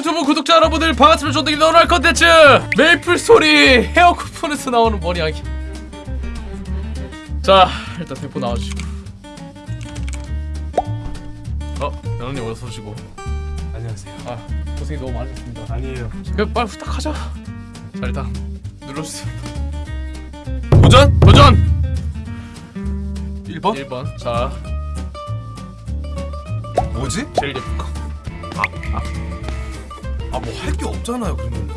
유튜브 구독자 여러분들 반갑습니다 조등이 너럴 컨텐츠 메이플 소리 헤어 쿠폰에서 나오는 머리하기 자 일단 대포 나와주시고 어 연원님 어서 오시고 안녕하세요. 아 고생이 너무 많으셨습니다 아니에요. 그럼 빨리 부탁하자 자 일단 눌러주세요 도전! 도전! 1번? 1번 자 뭐지? 제일 예쁜 거 아 뭐 할 게 없잖아요 그러면.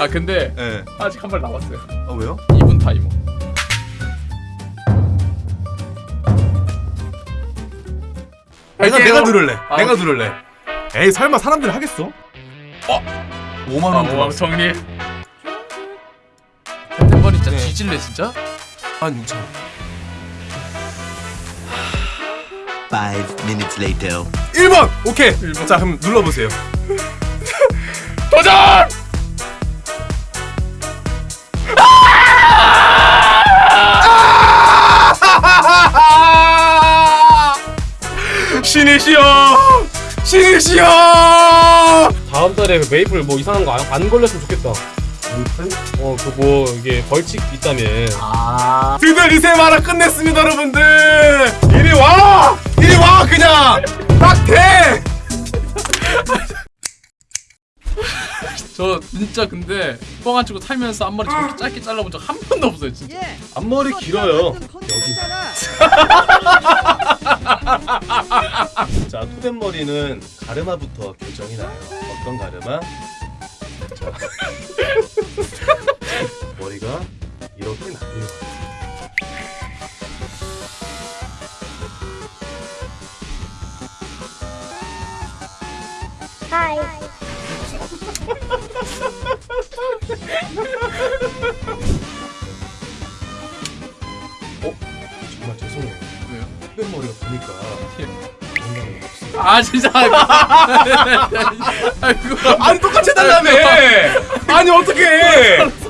아 근데 예. 아직 한 발 남았어요 아 왜요? 2분 타이머 내가. 내가 누를래. 아, 내가. 누를래. 에이 설마 사람들이 하겠어? 어? 5만 아, 원. 정리 템템버리 진짜 네. 뒤질래 진짜? 한 6천 원. Five minutes later. 1번. 오케이. 번. 자 그럼 눌러보세요. 도전! 신이시여. 신이시여. 다음 달에 그 메이플 뭐 이상한 거 안 걸렸으면 좋겠다. 어, 그뭐 이게 벌칙 있다며. 드디어 리세 마라 끝냈습니다 여러분들. 이리 와. 이리 와 그냥. 딱 돼. 저 진짜 근데 뻥 안 치고 살면서 앞머리 저렇게 짧게 잘라본 적 한 번도 없어요 진짜 앞머리 길어요. 자, 토덴머리는 가르마부터 결정이 나요. 어떤 가르마? 자, 머리가 이렇게 나뉘어. 어? 정말 죄송해요. 왜요? 토덴머리가 보니까 예. 건강이 없어. 아 진짜 아이고 아니 똑같이 해달라며! 아니!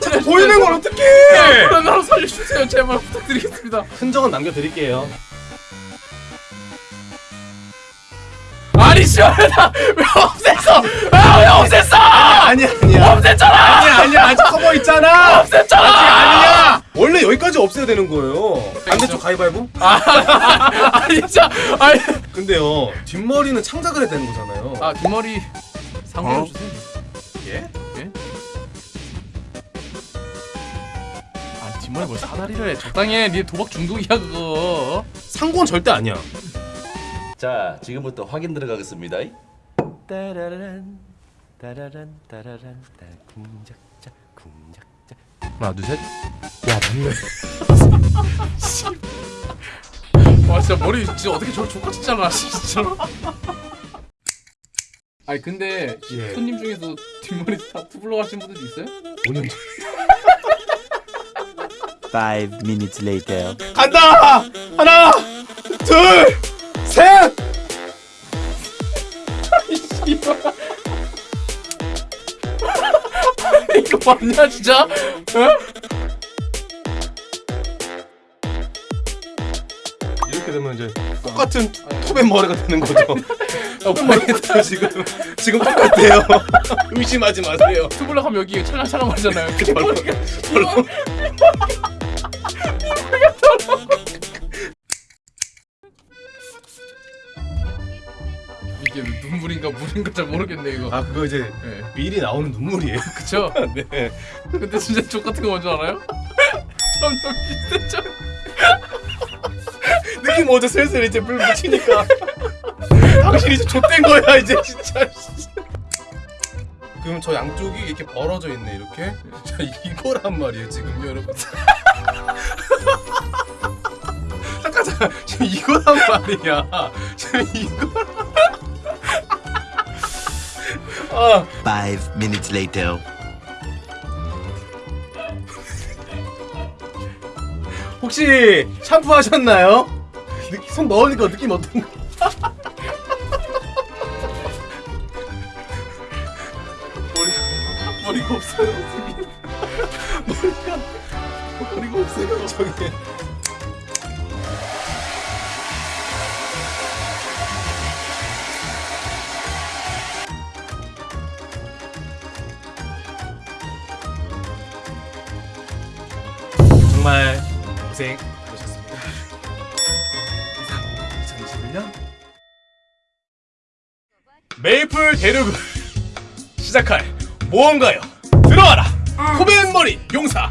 자꾸 보이는 걸 어떡해! 그런 나로 살려주세요 제발 부탁드리겠습니다 흔적은 남겨드릴게요. 아니 시원하다 왜 없앴어 아왜 없앴어 아니 아니야. 없앴잖아 아니야 아니야 아직 커버 있잖아. 없앴잖아 아직 아니야. 원래 여기까지 없애야 되는 거예요. 반대쪽 가위바위보? 아니 진짜 아니 근데요 뒷머리는 창작을 해야 되는 거잖아요. 아 뒷머리 상대해 주세요 예? 예? 아 뒷머리 뭘 사다리를 해 적당히 해네 도박 중독이야 그거 상고는 절대 아니야. 자, 지금부터 확인 들어가겠습니다. 따라란 따라란 따라란 따 궁작자 궁작자. 하나 둘 셋. 와 진짜 머리 진짜 어떻게 저렇게 족같이 잘라 진짜로 아니 근데 예. 손님 중에서 뒷머리 다 투블러 하신 분들도 있어요? 5년 전. Five minutes later. 간다. 하나 둘 셋. 이거 맞냐 진짜? 어? 이렇게 되면 이제 똑같은 톱의 머리가 되는 거죠. 어, 지금 지금 똑같아요. 의심하지 마세요. 투블러 하면 여기 찰랑찰랑 거리잖아요 뒷머리가 눈물인가 물인가 잘 모르겠네 이거 아 그거 이제 네. 미리 나오는 눈물이에요. 그쵸? 네. 근데 진짜 족 같은 거 뭔지 알아요? 점점 비슷해져 느낌 오죠 슬슬 이제 물 묻히니까 당신 이제 좆된 거야 이제 진짜 그럼 저 양쪽이 이렇게 벌어져 있네 이렇게 자 이거란 말이에요 지금 여러분 잠깐 잠깐 지금 이거란 말이야 지금 이거 아 Five minutes later. 혹시 샴푸 하셨나요? 느- 손 넣으니까 느낌 어떤가? 머리가 머리가 없어요. 머리가 머리가 없어요. 저기. 정말 고생 많으셨습니다. 이상 2021년 메이플 대륙을 시작할 무언가요? 들어와라! 코벤머리 용사!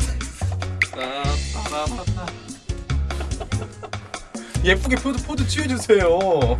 예쁘게 포즈, 포즈 취해주세요.